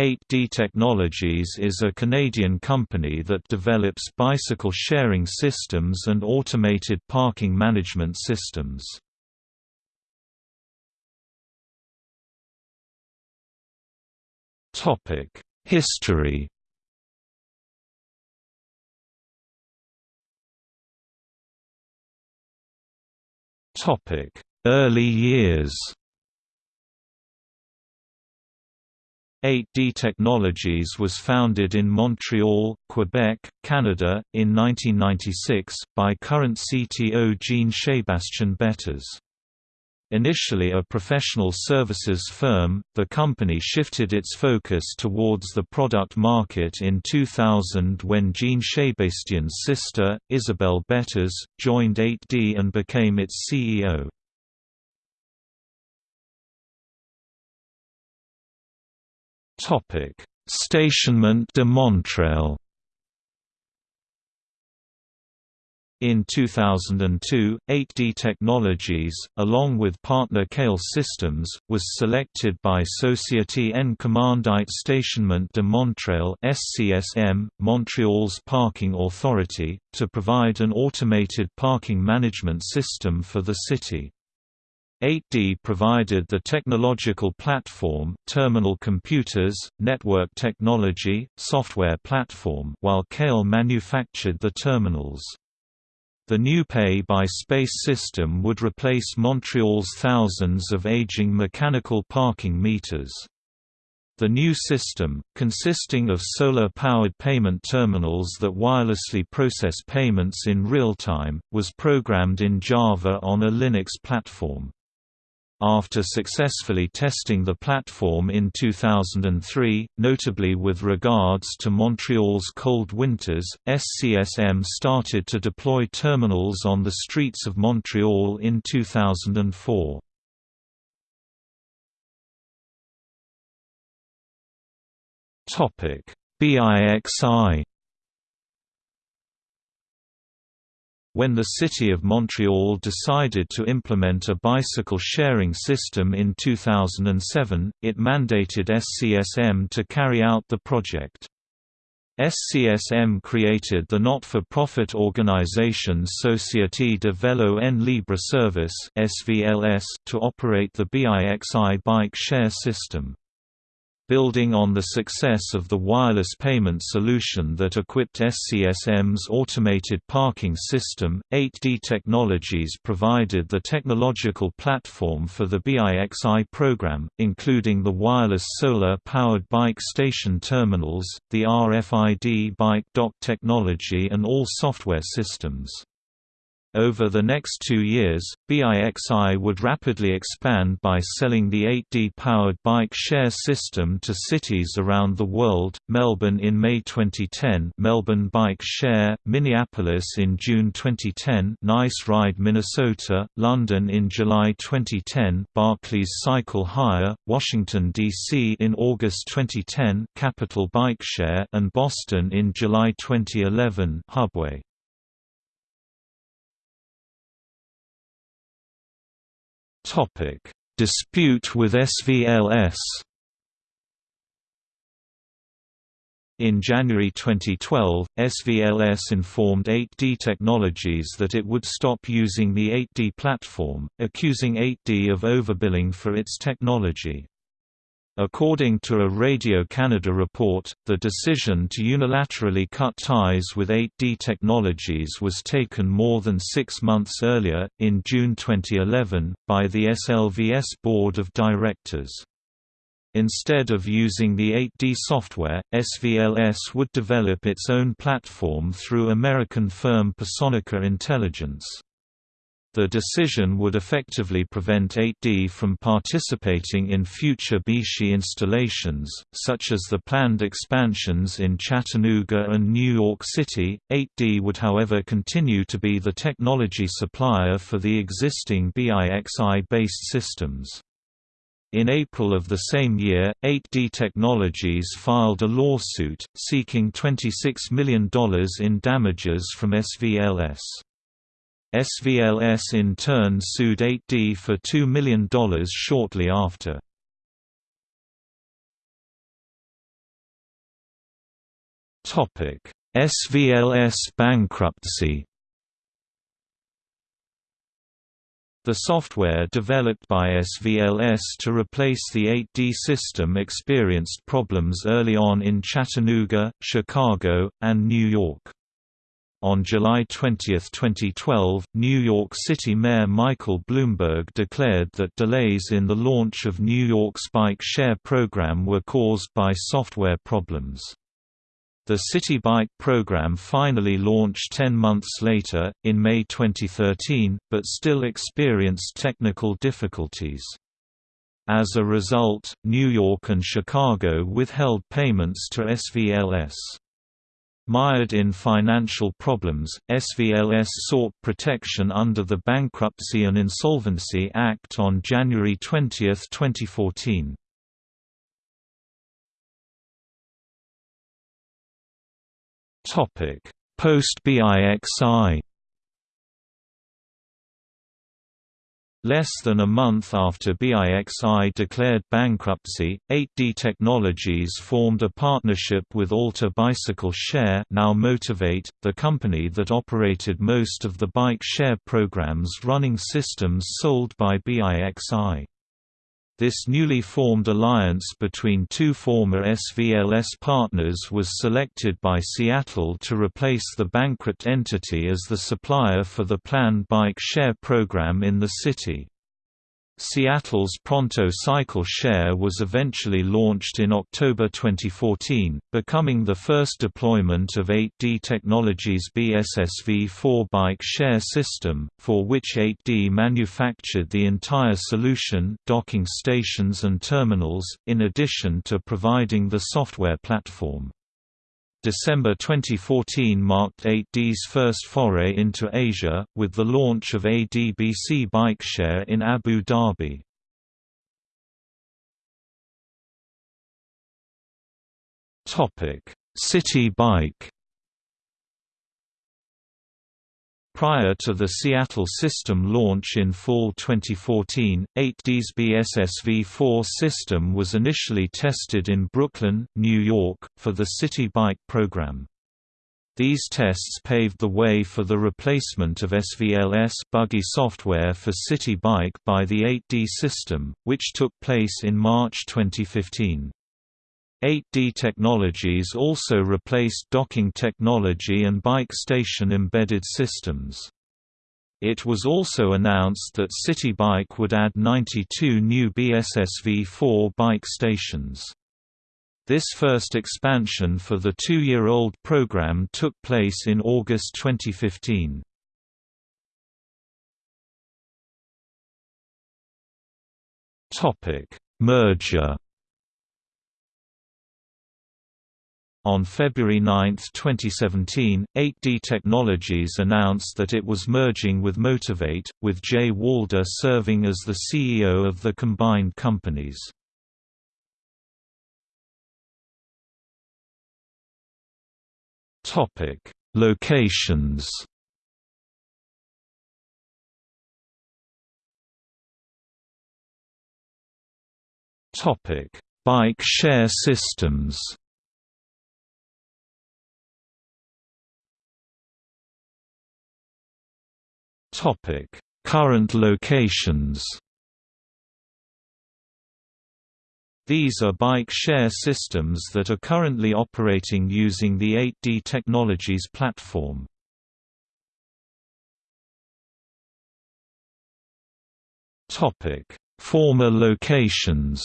8D Technologies is a Canadian company that develops bicycle sharing systems and automated parking management systems. History Early years 8D Technologies was founded in Montreal, Quebec, Canada, in 1996, by current CTO Jean-Sébastien Bettez. Initially a professional services firm, the company shifted its focus towards the product market in 2000 when Jean-Sébastien's sister, Isabelle Bettez, joined 8D and became its CEO. Stationnement de Montréal. In 2002, 8D Technologies, along with partner Keil Systems, was selected by Société en Commandite Stationnement de Montréal (SCSM), Montreal's parking authority, to provide an automated parking management system for the city. 8D provided the technological platform, terminal computers, network technology, software platform while Keil manufactured the terminals. The new pay-by-space system would replace Montreal's thousands of aging mechanical parking meters. The new system, consisting of solar-powered payment terminals that wirelessly process payments in real time, was programmed in Java on a Linux platform. After successfully testing the platform in 2003, notably with regards to Montreal's cold winters, SCSM started to deploy terminals on the streets of Montreal in 2004. BIXI When the City of Montreal decided to implement a bicycle sharing system in 2007, it mandated SCSM to carry out the project. SCSM created the not-for-profit organization Société de Vélo en Libre Service to operate the BIXI bike share system building on the success of the wireless payment solution that equipped SCSM's automated parking system, 8D Technologies provided the technological platform for the BIXI program, including the wireless solar-powered bike station terminals, the RFID bike dock technology and all software systems. Over the next two years, BIXI would rapidly expand by selling the 8D-powered bike share system to cities around the world, Melbourne in May 2010 Melbourne Bike Share, Minneapolis in June 2010 Nice Ride Minnesota, London in July 2010 Barclays Cycle Hire, Washington, D.C. in August 2010 Capital Bike Share and Boston in July 2011 Hubway. Topic: Dispute with SVLS. In January 2012, SVLS informed 8D Technologies that it would stop using the 8D platform, accusing 8D of overbilling for its technology. According to a Radio Canada report, the decision to unilaterally cut ties with 8D Technologies was taken more than six months earlier, in June 2011, by the SLVS Board of Directors. Instead of using the 8D software, SVLS would develop its own platform through American firm Personica Intelligence. The decision would effectively prevent 8D from participating in future BIXI installations, such as the planned expansions in Chattanooga and New York City. 8D would however continue to be the technology supplier for the existing BIXI-based systems. In April of the same year, 8D Technologies filed a lawsuit, seeking $26 million in damages from SVLS. SVLS in turn sued 8D for $2 million shortly after. SVLS bankruptcy The software developed by SVLS to replace the 8D system experienced problems early on in Chattanooga, Chicago, and New York. On July 20, 2012, New York City Mayor Michael Bloomberg declared that delays in the launch of New York's bike share program were caused by software problems. The Citi Bike program finally launched 10 months later, in May 2013, but still experienced technical difficulties. As a result, New York and Chicago withheld payments to SVLS. Mired in financial problems, SVLS sought protection under the Bankruptcy and Insolvency Act on January 20, 2014. Topic: Less than a month after BIXI declared bankruptcy, 8D Technologies formed a partnership with Alta Bicycle Share now Motivate, the company that operated most of the bike share programs running systems sold by BIXI. This newly formed alliance between two former SVLS partners was selected by Seattle to replace the bankrupt entity as the supplier for the planned bike share program in the city. Seattle's Pronto Cycle Share was eventually launched in October 2014, becoming the first deployment of 8D Technologies' BSSV4 bike share system, for which 8D manufactured the entire solution docking stations and terminals, in addition to providing the software platform. December 2014 marked 8D's first foray into Asia, with the launch of ADBC BikeShare in Abu Dhabi. Citi Bike Prior to the Seattle system launch in fall 2014, 8D's BSSV4 system was initially tested in Brooklyn, New York, for the Citi Bike program. These tests paved the way for the replacement of SVLS buggy software for Citi Bike by the 8D system, which took place in March 2015. 8D Technologies also replaced docking technology and bike station embedded systems. It was also announced that Citi Bike would add 92 new BSSV4 bike stations. This first expansion for the two-year-old program took place in August 2015. Merger On February 9, 2017, 8D Technologies announced that it was merging with Motivate, with Jay Walder serving as the CEO of the combined companies. Locations Bike share systems Current locations. These are bike share systems that are currently operating using the 8D Technologies platform. Topic: Former locations.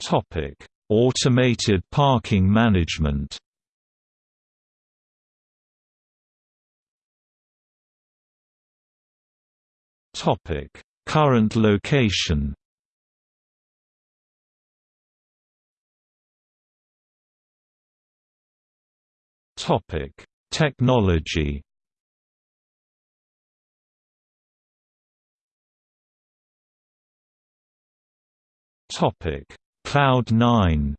Topic: Automated parking management. Topic. Current location. Topic: Technology. Topic Cloud9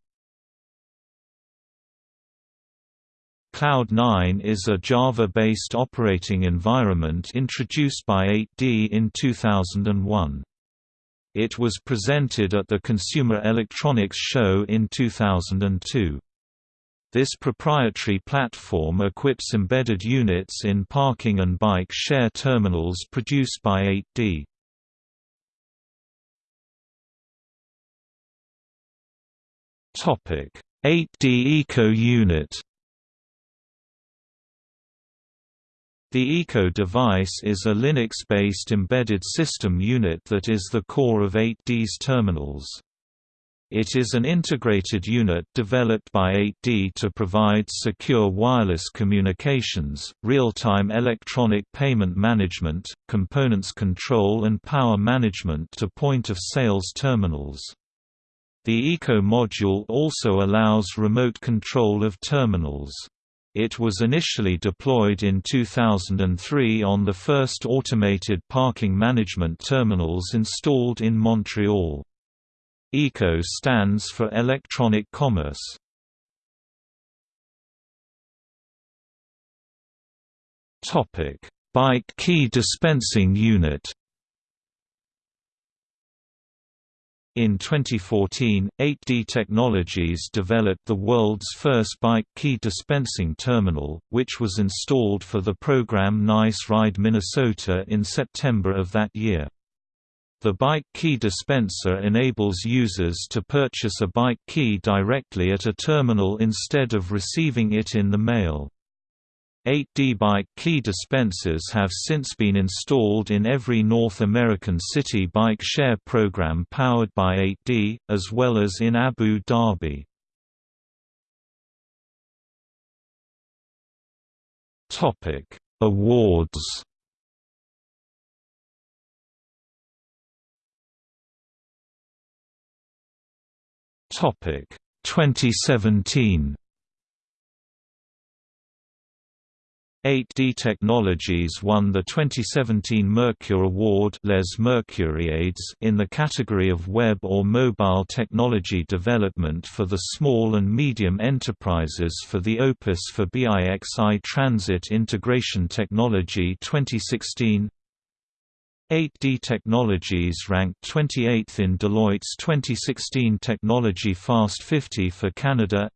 Cloud9 is a Java-based operating environment introduced by 8D in 2001. It was presented at the Consumer Electronics Show in 2002. This proprietary platform equips embedded units in parking and bike share terminals produced by 8D. Topic: 8D Eco Unit. The Eco device is a Linux-based embedded system unit that is the core of 8D's terminals. It is an integrated unit developed by 8D to provide secure wireless communications, real-time electronic payment management, components control and power management to point-of-sales terminals. The Eco module also allows remote control of terminals. It was initially deployed in 2003 on the first automated parking management terminals installed in Montreal. ECO stands for Electronic Commerce. Bike key dispensing unit In 2014, 8D Technologies developed the world's first bike key dispensing terminal, which was installed for the program Nice Ride Minnesota in September of that year. The bike key dispenser enables users to purchase a bike key directly at a terminal instead of receiving it in the mail. 8D bike key dispensers have since been installed in every North American city bike share program powered by 8D, as well as in Abu Dhabi. Awards Topic 2017 8D Technologies won the 2017 Mercure Award Les Mercuriades in the category of Web or Mobile Technology Development for the Small and Medium Enterprises for the Opus for BIXI Transit Integration Technology 2016 8D Technologies ranked 28th in Deloitte's 2016 Technology Fast 50 for Canada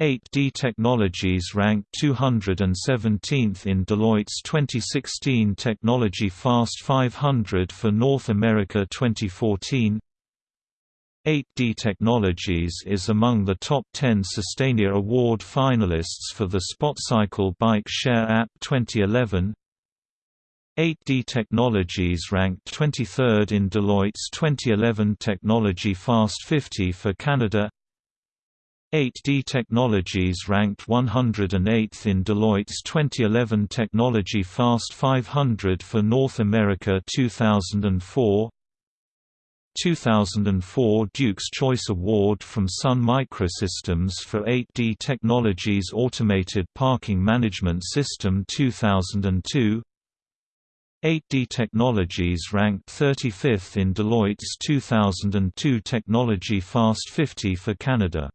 8D Technologies ranked 217th in Deloitte's 2016 Technology Fast 500 for North America 2014 8D Technologies is among the top 10 Sustainia Award finalists for the SpotCycle Bike Share App 2011 8D Technologies ranked 23rd in Deloitte's 2011 Technology Fast 50 for Canada 8D Technologies ranked 108th in Deloitte's 2011 Technology Fast 500 for North America 2004 2004 Duke's Choice Award from Sun Microsystems for 8D Technologies Automated Parking Management System 2002 8D Technologies ranked 35th in Deloitte's 2002 Technology Fast 50 for Canada